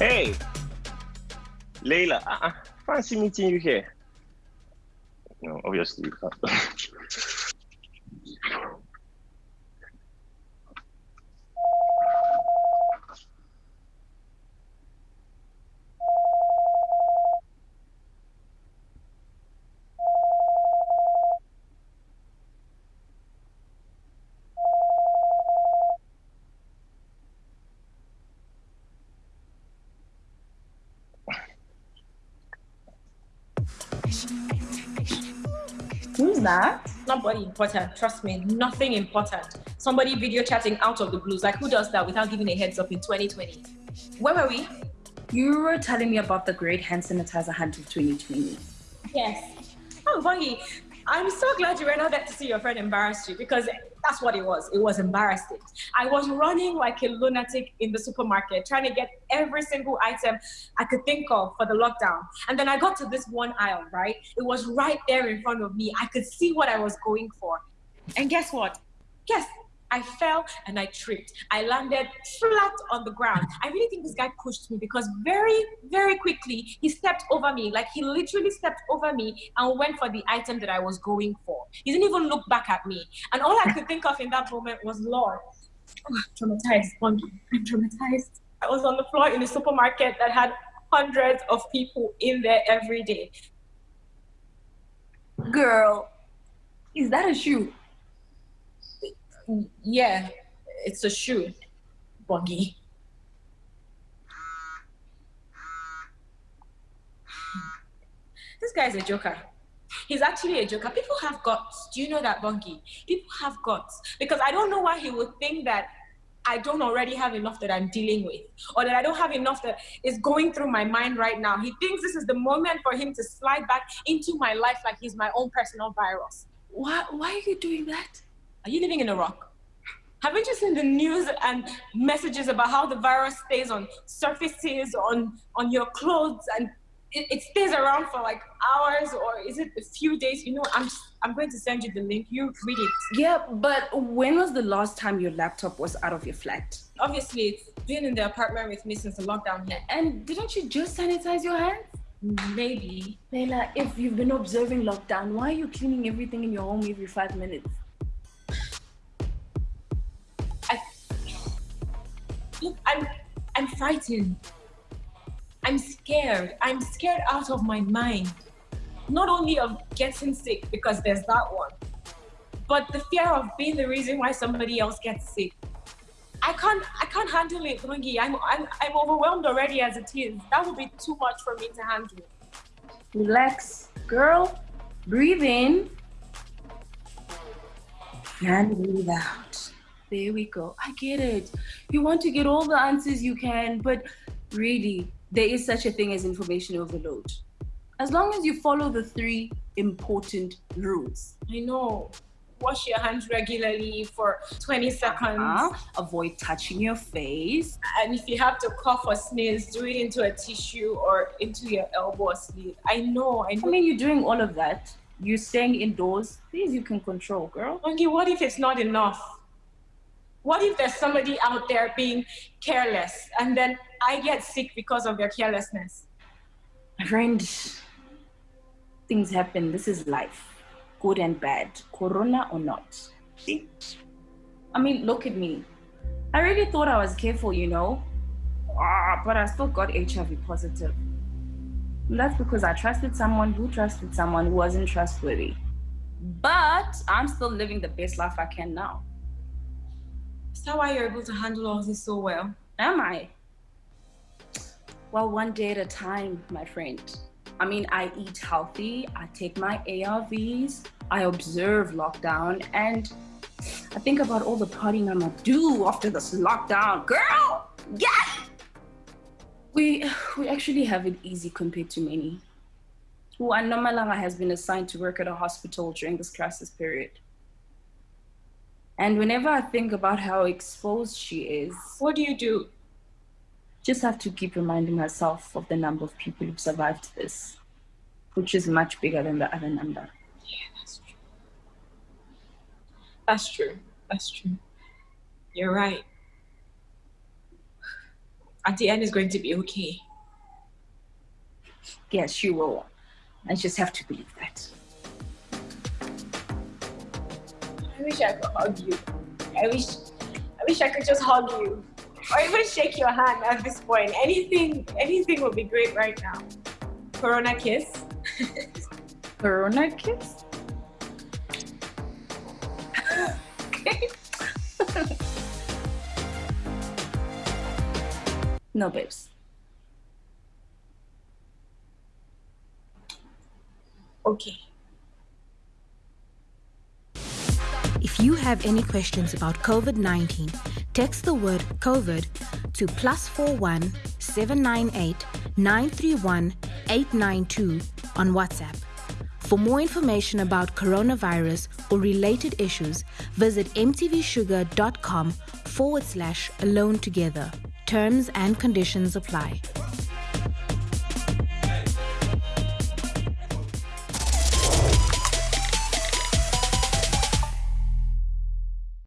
Hey, Layla, uh-uh. Ah, ah, fancy meeting you here. No, obviously. Who's mm. that? Nobody important. Trust me, nothing important. Somebody video chatting out of the blues. Like who does that without giving a heads up in 2020? Where were we? You were telling me about the great hand sanitizer hunt of 2020. Yes. Oh, Bongi, I'm so glad you were not there to see your friend embarrass you because that's what it was. It was embarrassing. I was running like a lunatic in the supermarket trying to get every single item I could think of for the lockdown. And then I got to this one aisle, right? It was right there in front of me. I could see what I was going for. And guess what? Guess I fell and I tripped. I landed flat on the ground. I really think this guy pushed me because very, very quickly he stepped over me. Like he literally stepped over me and went for the item that I was going for. He didn't even look back at me. And all I could think of in that moment was, Lord, oh, traumatized, I'm traumatized. I was on the floor in a supermarket that had hundreds of people in there every day. Girl, is that a shoe? Yeah, it's a shoe, Buggy. This guy's a joker. He's actually a joker. People have guts. Do you know that, Bunky? People have guts. Because I don't know why he would think that I don't already have enough that I'm dealing with, or that I don't have enough that is going through my mind right now. He thinks this is the moment for him to slide back into my life like he's my own personal virus. Why, why are you doing that? Are you living in a rock? Haven't you seen the news and messages about how the virus stays on surfaces, on, on your clothes, and it, it stays around for like hours or is it a few days? You know, I'm, I'm going to send you the link. You read it. Yeah, but when was the last time your laptop was out of your flat? Obviously, it's been in the apartment with me since the lockdown hit. And didn't you just sanitize your hands? Maybe. Layla, if you've been observing lockdown, why are you cleaning everything in your home every five minutes? Look, I'm, I'm frightened. I'm scared. I'm scared out of my mind. Not only of getting sick, because there's that one, but the fear of being the reason why somebody else gets sick. I can't, I can't handle it, Lungi. I'm, I'm, I'm overwhelmed already as it is. That would be too much for me to handle. Relax, girl. Breathe in and breathe out. There we go. I get it. You want to get all the answers you can, but really, there is such a thing as information overload. As long as you follow the three important rules. I know. Wash your hands regularly for 20 seconds. Uh-huh. Avoid touching your face. And if you have to cough or sneeze, do it into a tissue or into your elbow or sleeve. I know, I know. I mean, you're doing all of that. You're staying indoors. These you can control, girl. Okay, what if it's not enough? What if there's somebody out there being careless and then I get sick because of their carelessness? My friend, things happen. This is life, good and bad, corona or not. See? I mean, look at me. I really thought I was careful, you know, ah, but I still got HIV positive. And that's because I trusted someone who trusted someone who wasn't trustworthy. But I'm still living the best life I can now. That why you're able to handle all this so well? Am I? Well, one day at a time, my friend. I mean, I eat healthy, I take my ARVs, I observe lockdown, and I think about all the partying I'm gonna do after this lockdown. Girl, yeah! We, we actually have it easy compared to many. Uanomalanga has been assigned to work at a hospital during this crisis period. And whenever I think about how exposed she is, what do you do? Just have to keep reminding myself of the number of people who've survived this, which is much bigger than the other number. Yeah, that's true. That's true. That's true. You're right. at the end is going to be okay. Yes, you will. I just have to believe that. I wish I could hug you. I wish I wish I could just hug you. Or even shake your hand at this point. Anything anything would be great right now. Corona kiss. Corona kiss? no, babes. Okay. If you have any questions about COVID 19, text the word COVID to plus 41 798 931 892 on WhatsApp. For more information about coronavirus or related issues, visit mtvshuga.com forward slash alone together. Terms and conditions apply.